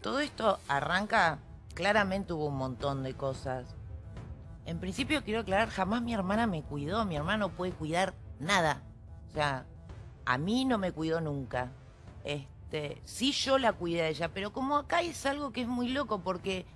todo esto arranca, claramente hubo un montón de cosas. En principio quiero aclarar, jamás mi hermana me cuidó, mi hermana no puede cuidar nada. O sea, a mí no me cuidó nunca. Este, sí yo la cuidé a ella, pero como acá es algo que es muy loco porque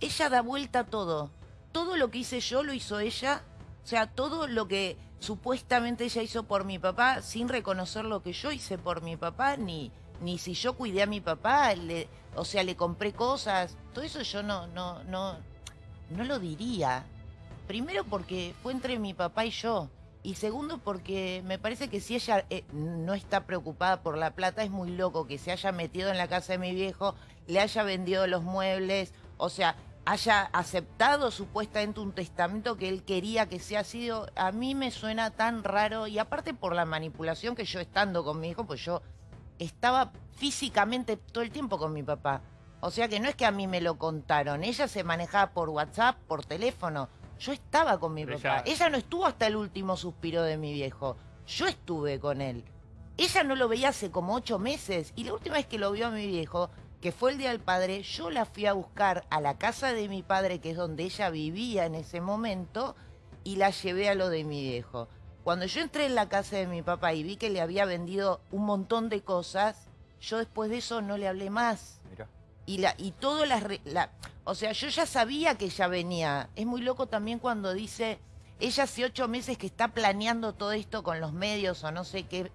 ella da vuelta a todo. Todo lo que hice yo lo hizo ella. O sea, todo lo que supuestamente ella hizo por mi papá sin reconocer lo que yo hice por mi papá, ni, ni si yo cuidé a mi papá, le, o sea, le compré cosas, todo eso yo no, no, no, no lo diría. Primero porque fue entre mi papá y yo. Y segundo porque me parece que si ella eh, no está preocupada por la plata, es muy loco que se haya metido en la casa de mi viejo, le haya vendido los muebles, o sea, haya aceptado supuestamente un testamento que él quería que sea sido, a mí me suena tan raro y aparte por la manipulación que yo estando con mi hijo, pues yo estaba físicamente todo el tiempo con mi papá. O sea que no es que a mí me lo contaron, ella se manejaba por WhatsApp, por teléfono. Yo estaba con mi papá. Ella... no estuvo hasta el último suspiro de mi viejo. Yo estuve con él. Ella no lo veía hace como ocho meses. Y la última vez que lo vio a mi viejo, que fue el Día del Padre, yo la fui a buscar a la casa de mi padre, que es donde ella vivía en ese momento, y la llevé a lo de mi viejo. Cuando yo entré en la casa de mi papá y vi que le había vendido un montón de cosas, yo después de eso no le hablé más. Y, la, y todo las... La, o sea, yo ya sabía que ella venía. Es muy loco también cuando dice, ella hace ocho meses que está planeando todo esto con los medios o no sé qué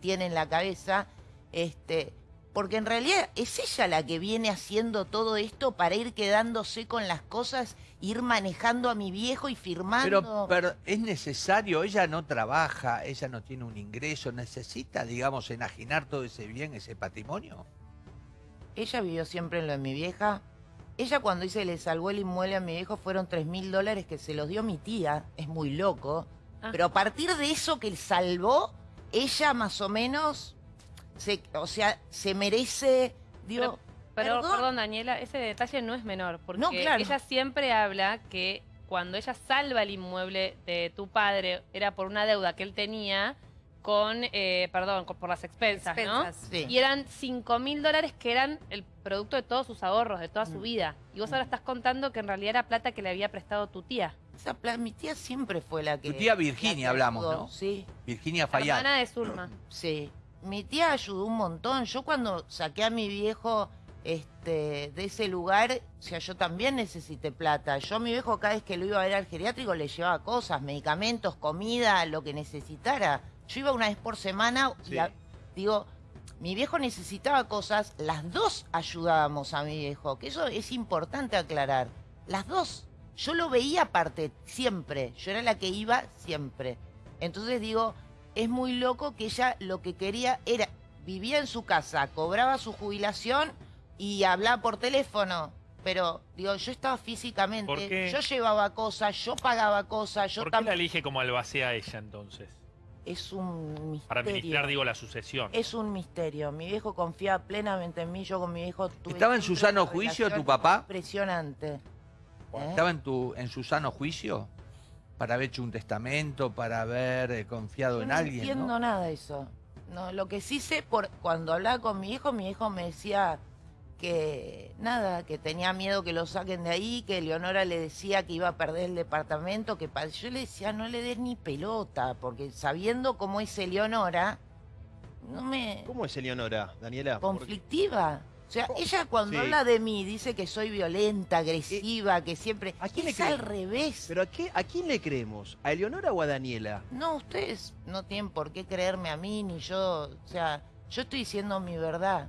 tiene en la cabeza. Este, porque en realidad es ella la que viene haciendo todo esto para ir quedándose con las cosas, ir manejando a mi viejo y firmando. Pero, es necesario, ella no trabaja, ella no tiene un ingreso, necesita, digamos, enajenar todo ese bien, ese patrimonio. Ella vivió siempre en lo de mi vieja. Ella cuando dice le salvó el inmueble a mi viejo fueron tres mil dólares que se los dio mi tía, es muy loco. Ah. Pero a partir de eso que él salvó, ella más o menos o sea, se merece... Digo, pero, ¿perdón? Daniela, ese detalle no es menor, porque ella siempre habla que cuando ella salva el inmueble de tu padre, era por una deuda que él tenía con, eh, perdón, por las expensas, ¿no? Y eran 5 mil dólares que eran el producto de todos sus ahorros, de toda su mm. vida. Y vos ahora estás contando que en realidad era plata que le había prestado tu tía. Esa mi tía siempre fue la que... Tu tía Virginia hablamos, ¿no? Sí. Virginia Fayad. Hermana de Zulma. Sí mi tía ayudó un montón. Yo cuando saqué a mi viejo este, de ese lugar, o sea, yo también necesité plata. Yo a mi viejo cada vez que lo iba a ver al geriátrico le llevaba cosas, medicamentos, comida, lo que necesitara. Yo iba una vez por semana y digo, mi viejo necesitaba cosas, las dos ayudábamos a mi viejo, que eso es importante aclarar. Las dos. Yo lo veía aparte, siempre. Yo era la que iba siempre. Entonces digo, es muy loco que ella lo que quería era, vivía en su casa, cobraba su jubilación y hablaba por teléfono. Pero, digo, yo estaba físicamente, yo llevaba cosas, yo pagaba cosas, yo ¿Por qué la elige como albacea ella entonces? Es un misterio. Para administrar, digo, la sucesión. Es un misterio. Mi viejo confía plenamente en mí, yo con mi viejo tuve... ¿Estaba en su sano juicio tu papá? Impresionante. ¿Estaba en, tu, en su sano juicio? Para haber hecho un testamento, para haber eh, confiado en alguien. No entiendo nada de eso. No, lo que sí sé, por cuando hablaba con mi hijo, mi hijo me decía que nada, que tenía miedo que lo saquen de ahí, que Leonora le decía que iba a perder el departamento, que yo le decía no le des ni pelota, porque sabiendo cómo es Eleonora, no me... ¿Cómo es Eleonora, Daniela? Conflictiva. O sea, ella cuando habla de mí dice que soy violenta, agresiva, que siempre... ¿A quién es le al revés. ¿Pero a, qué, a quién le creemos? ¿A Eleonora o a Daniela? No, ustedes no tienen por qué creerme a mí, ni yo... O sea, yo estoy diciendo mi verdad.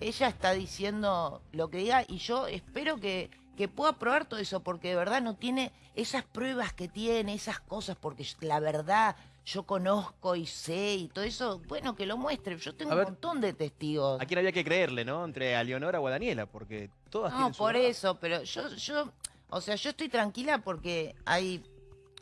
Ella está diciendo lo que diga y yo espero que, que pueda probar todo eso, porque de verdad no tiene esas pruebas que tiene, esas cosas, porque la verdad yo conozco y sé y todo eso, bueno, que lo muestre. Yo tengo un montón de testigos. ¿A quién había que creerle, no? Entre a Leonora o a Daniela, porque todas No, por eso, pero yo, yo, o sea, yo estoy tranquila porque hay,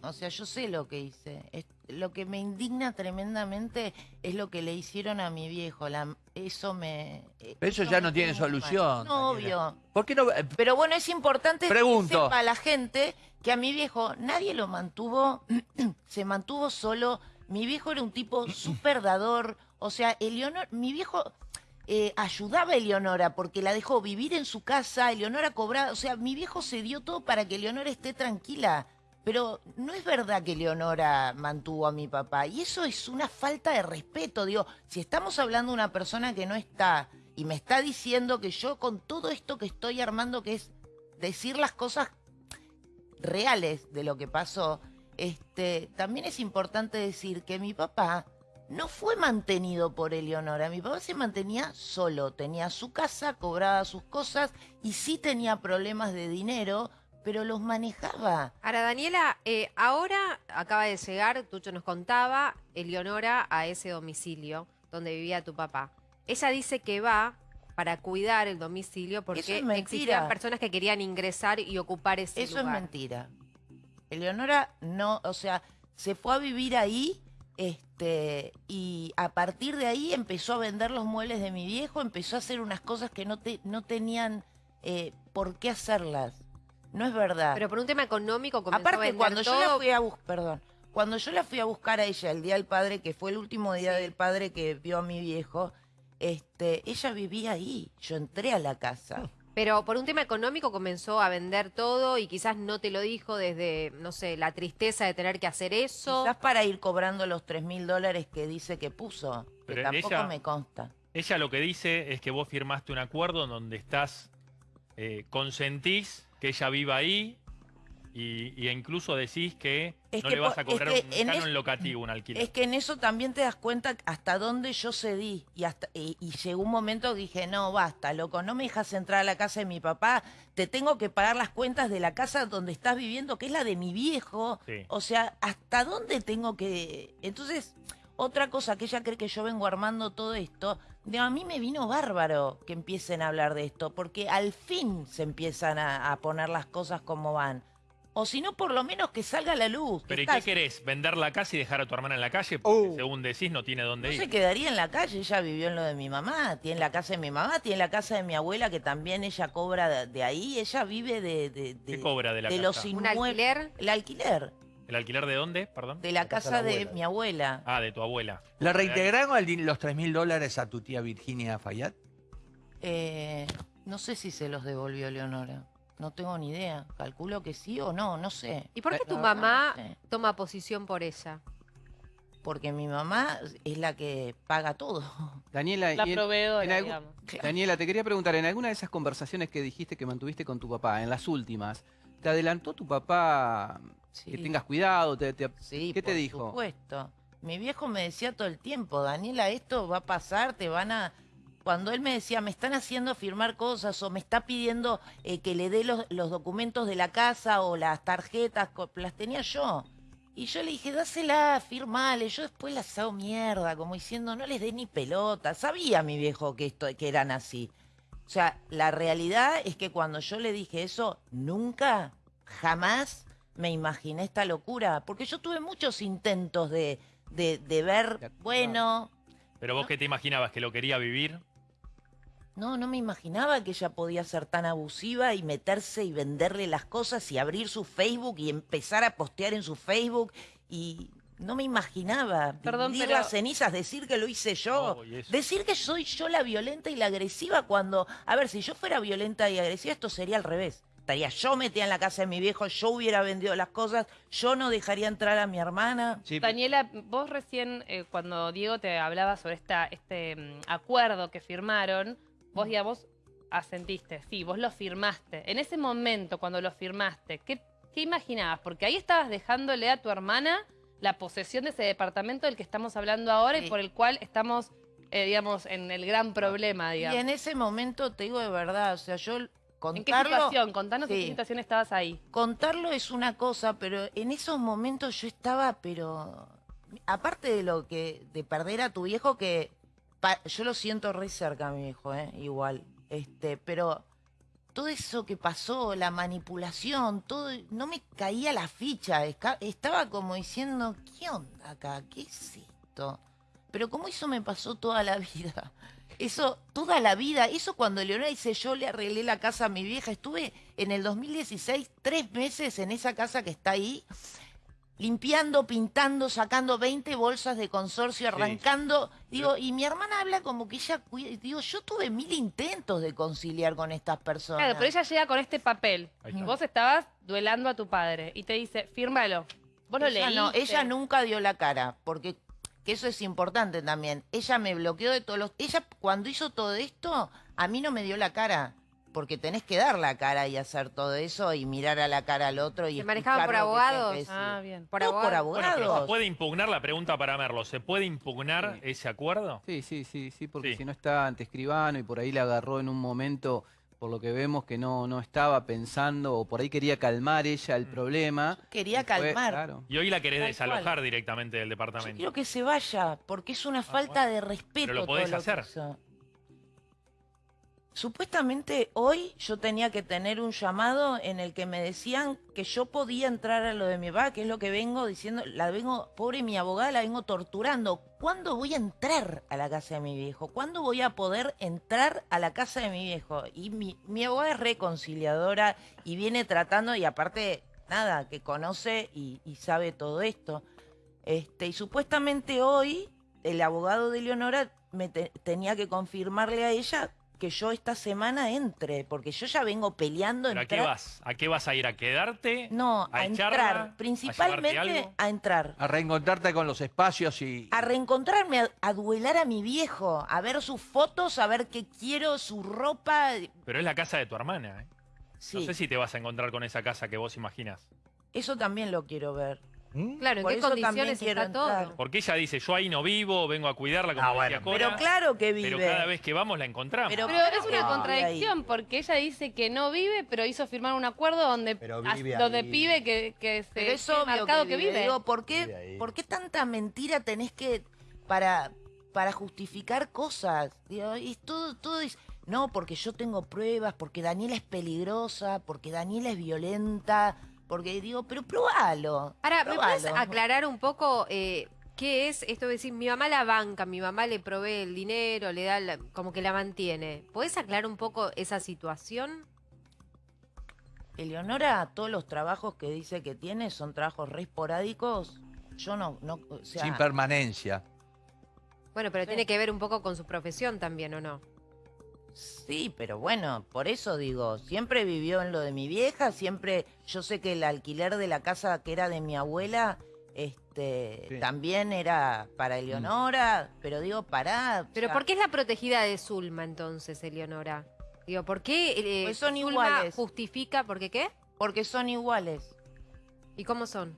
o sea, yo sé lo que hice. lo que me indigna tremendamente es lo que le hicieron a mi viejo. La, eso me... Pero eso, ya no tiene solución. No, obvio. ¿Por qué no...? Eh, pero bueno, es importante Pregunto. que sepa la gente que a mi viejo nadie lo mantuvo, se mantuvo solo. Mi viejo era un tipo súper dador. O sea, Eleonor, mi viejo, eh, ayudaba a Eleonora porque la dejó vivir en su casa, Eleonora cobraba, o sea, mi viejo se dio todo para que Eleonora esté tranquila. Pero no es verdad que Leonora mantuvo a mi papá. Y eso es una falta de respeto. Digo, si estamos hablando de una persona que no está y me está diciendo que yo con todo esto que estoy armando, que es decir las cosas reales de lo que pasó, este, también es importante decir que mi papá no fue mantenido por Eleonora. Mi papá se mantenía solo, tenía su casa, cobraba sus cosas y sí tenía problemas de dinero pero los manejaba. Ahora, Daniela, eh, ahora acaba de llegar, Tucho nos contaba, Eleonora a ese domicilio donde vivía tu papá. Ella dice que va para cuidar el domicilio porque existían personas que querían ingresar y ocupar ese Eso lugar. Eso es mentira. Eleonora no, o sea, se fue a vivir ahí este, y a partir de ahí empezó a vender los muebles de mi viejo, empezó a hacer unas cosas que no, te, no tenían eh, por qué hacerlas. No es verdad. Pero por un tema económico comenzó Aparte, a cuando yo la fui a buscar, perdón, cuando yo la fui a buscar a ella el día del padre, que fue el último día del padre que vio a mi viejo, este, ella vivía ahí. Yo entré a la casa. Pero por un tema económico comenzó a vender todo y quizás no te lo dijo desde, no sé, la tristeza de tener que hacer eso. Quizás para ir cobrando los tres mil dólares que dice que puso, que tampoco me consta. Ella lo que dice es que vos firmaste un acuerdo en donde estás, eh, consentís que ella viva ahí y, incluso decís que no le vas a cobrar un canon locativo, un alquiler. Es que en eso también te das cuenta hasta dónde yo cedí. Y, hasta, y, llegó un momento que dije, no, basta, loco, no me dejas entrar a la casa de mi papá. Te tengo que pagar las cuentas de la casa donde estás viviendo, que es la de mi viejo. O sea, ¿hasta dónde tengo que...? Entonces, otra cosa que ella cree que yo vengo armando todo esto, de, a mí me vino bárbaro que empiecen a hablar de esto, porque al fin se empiezan a, poner las cosas como van. O si no, por lo menos que salga a la luz. ¿Pero y qué querés? ¿Vender la casa y dejar a tu hermana en la calle? Porque uh. según decís, no tiene dónde ir. No se quedaría en la calle, ella vivió en lo de mi mamá, tiene la casa de mi mamá, tiene la casa de mi abuela, que también ella cobra de, ahí, ella vive de... de, ¿Qué cobra de la de Los ¿Un alquiler? El alquiler. ¿El alquiler de dónde, perdón? De la, casa, de, mi abuela. Ah, de tu abuela. ¿La reintegraron los 3 mil dólares a tu tía Virginia Fayad? Eh, no sé si se los devolvió Leonora. No tengo ni idea. Calculo que sí o no, no sé. ¿Y por qué tu mamá toma posición por ella? Porque mi mamá es la que paga todo. Daniela, la proveedora, Daniela, te quería preguntar, en alguna de esas conversaciones que dijiste que mantuviste con tu papá, en las últimas, ¿te adelantó tu papá que tengas cuidado. Te, sí, ¿Qué te dijo? Por supuesto. Mi viejo me decía todo el tiempo, Daniela, esto va a pasar, te van a... Cuando él me decía, me están haciendo firmar cosas o me está pidiendo eh, que le dé los, documentos de la casa o las tarjetas, las tenía yo. Y yo le dije, dásela, firmale. Yo después las hago mierda, como diciendo, no les dé ni pelota. Sabía mi viejo que, esto, que eran así. O sea, la realidad es que cuando yo le dije eso, nunca, jamás me imaginé esta locura, porque yo tuve muchos intentos de, de, ver, bueno... ¿Pero vos qué te imaginabas? ¿Que lo quería vivir? No, no me imaginaba que ella podía ser tan abusiva y meterse y venderle las cosas y abrir su Facebook y empezar a postear en su Facebook y no me imaginaba Perdón, las cenizas, decir que lo hice yo, decir que soy yo la violenta y la agresiva cuando, a ver, si yo fuera violenta y agresiva esto sería al revés estaría yo metida en la casa de mi viejo, yo hubiera vendido las cosas, yo no dejaría entrar a mi hermana. Daniela, vos recién, eh, cuando Diego te hablaba sobre esta, este mm, acuerdo que firmaron, vos, digamos, asentiste, sí, vos lo firmaste. En ese momento, cuando lo firmaste, ¿qué, qué imaginabas? Porque ahí estabas dejándole a tu hermana la posesión de ese departamento del que estamos hablando ahora y por el cual estamos, eh, digamos, en el gran problema, digamos. Y en ese momento, te digo de verdad, o sea, yo ¿En qué situación? Contanos en qué situación estabas ahí. Contarlo es una cosa, pero en esos momentos yo estaba, pero aparte de lo que de perder a tu viejo que yo lo siento re cerca a mi viejo, ¿eh? igual, este, pero todo eso que pasó, la manipulación, todo, no me caía la ficha, estaba como diciendo, ¿qué onda acá? ¿Qué es esto? Pero como eso me pasó toda la vida. Eso, toda la vida, eso cuando Leonora dice yo le arreglé la casa a mi vieja, estuve en el 2016 tres meses en esa casa que está ahí. Limpiando, pintando, sacando 20 bolsas de consorcio, arrancando. Digo, y mi hermana habla como que ella Digo, yo tuve mil intentos de conciliar con estas personas. Claro, pero ella llega con este papel. Y vos estabas duelando a tu padre y te dice, fírmalo. Vos lo leíste. No, ella nunca dio la cara, porque que eso es importante también. Ella me bloqueó de todos los... Ella cuando hizo todo esto, a mí no me dio la cara porque tenés que dar la cara y hacer todo eso y mirar a la cara al otro y ¿Se manejaba por abogados? Ah, bien. Por, abogados. ¿Se puede impugnar la pregunta para Merlo? ¿Se puede impugnar ese acuerdo? Sí, sí, sí, sí, porque si no está ante escribano y por ahí le agarró en un momento por lo que vemos que no, no estaba pensando o por ahí quería calmar ella el mm. problema. Quería calmar. Y hoy la querés desalojar directamente del departamento. Yo quiero que se vaya, porque es una ah, falta de respeto. Pero lo podés hacer. Supuestamente hoy yo tenía que tener un llamado en el que me decían que yo podía entrar a lo de mi papá, que es lo que vengo diciendo, la vengo, pobre mi abogada, la vengo torturando. ¿Cuándo voy a entrar a la casa de mi viejo? ¿Cuándo voy a poder entrar a la casa de mi viejo? Y mi, mi abogada es reconciliadora y viene tratando, y aparte, nada, que conoce y, sabe todo esto. Este, y supuestamente hoy el abogado de Leonora me tenía que confirmarle a ella que yo esta semana entre, porque yo ya vengo peleando. ¿Pero a qué vas? ¿A qué vas a ir? ¿A quedarte? No, a, entrar. Principalmente a, entrar. A reencontrarte con los espacios y... A reencontrarme, a, duelar a mi viejo, a ver sus fotos, a ver qué quiero, su ropa. Pero es la casa de tu hermana, ¿eh? No sé si te vas a encontrar con esa casa que vos imaginas. Eso también lo quiero ver. ¿Mm? Claro, ¿en qué condiciones está todo? Porque ella dice, yo ahí no vivo, vengo a cuidarla como ah, Pero claro que vive. Pero cada vez que vamos la encontramos. Pero, es una contradicción, porque ella dice que no vive, pero hizo firmar un acuerdo donde, donde pibe que, que se pero es obvio que, vive. ¿por qué, ¿por qué tanta mentira tenés que para, para justificar cosas? y todo, todo es... No, porque yo tengo pruebas, porque Daniela es peligrosa, porque Daniela es violenta porque digo, pero probalo. Ahora, ¿me puedes aclarar un poco eh, qué es esto de decir, mi mamá la banca, mi mamá le provee el dinero, le da, como que la mantiene? ¿Puedes aclarar un poco esa situación? Eleonora, todos los trabajos que dice que tiene son trabajos re esporádicos. Yo no, no Sin permanencia. Bueno, pero tiene que ver un poco con su profesión también, ¿o no? Sí, pero bueno, por eso digo, siempre vivió en lo de mi vieja, siempre, yo sé que el alquiler de la casa que era de mi abuela, este, también era para Eleonora, pero digo, pará. Pero ¿por qué es la protegida de Zulma entonces, Eleonora? Digo, ¿por qué eh, pues son iguales. justifica, ¿por qué qué? Porque son iguales. ¿Y cómo son?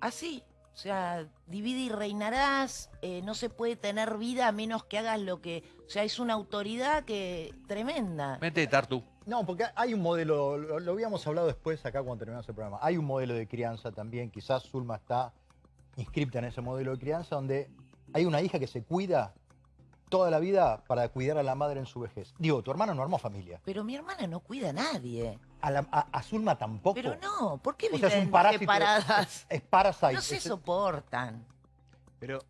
Así. O sea, divide y reinarás, eh, no se puede tener vida a menos que hagas lo que... O sea, es una autoridad que tremenda. Vete, Tartu. No, porque hay un modelo, lo, habíamos hablado después acá cuando terminamos el programa, hay un modelo de crianza también, quizás Zulma está inscripta en ese modelo de crianza, donde hay una hija que se cuida toda la vida para cuidar a la madre en su vejez. Digo, tu hermana no armó familia. Pero mi hermana no cuida a nadie. A, Zulma tampoco. Pero no, ¿por qué viven separadas? Es, es No se soportan. Pero...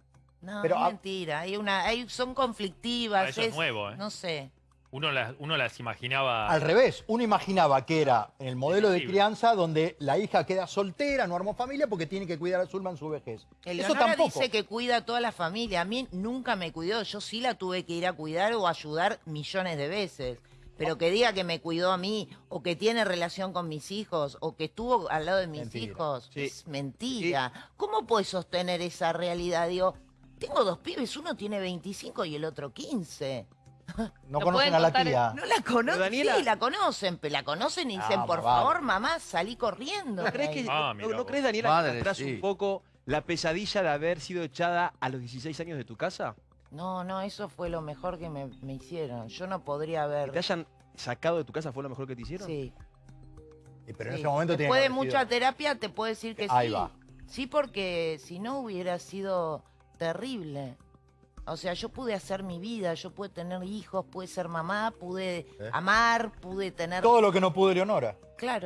No, es mentira. Hay una, hay, son conflictivas. eso es, nuevo, ¿eh? No sé. Uno las, uno las imaginaba... Al revés, uno imaginaba que era en el modelo de crianza donde la hija queda soltera, no armó familia porque tiene que cuidar a Zulma en su vejez. Eso tampoco. dice que cuida a toda la familia. A mí nunca me cuidó. Yo sí la tuve que ir a cuidar o ayudar millones de veces. Pero que diga que me cuidó a mí, o que tiene relación con mis hijos, o que estuvo al lado de mis hijos, es mentira. ¿Cómo puedes sostener esa realidad? Digo, tengo dos pibes, uno tiene 25 y el otro 15. No conocen a la tía. No la conocen, sí, la conocen, pero la conocen y dicen, ah, por favor, mamá, salí corriendo. ¿No crees, que, ah, no, crees Daniela, que atrás un poco la pesadilla de haber sido echada a los 16 años de tu casa? No, no, eso fue lo mejor que me, hicieron. Yo no podría haber... ¿Que te hayan sacado de tu casa fue lo mejor que te hicieron? Sí. pero en ese momento Después de mucha terapia te puedo decir que Ahí Va. Sí, porque si no hubiera sido terrible. O sea, yo pude hacer mi vida, yo pude tener hijos, pude ser mamá, pude ¿Eh? amar, pude tener... Todo lo que no pudo Leonora. Claro.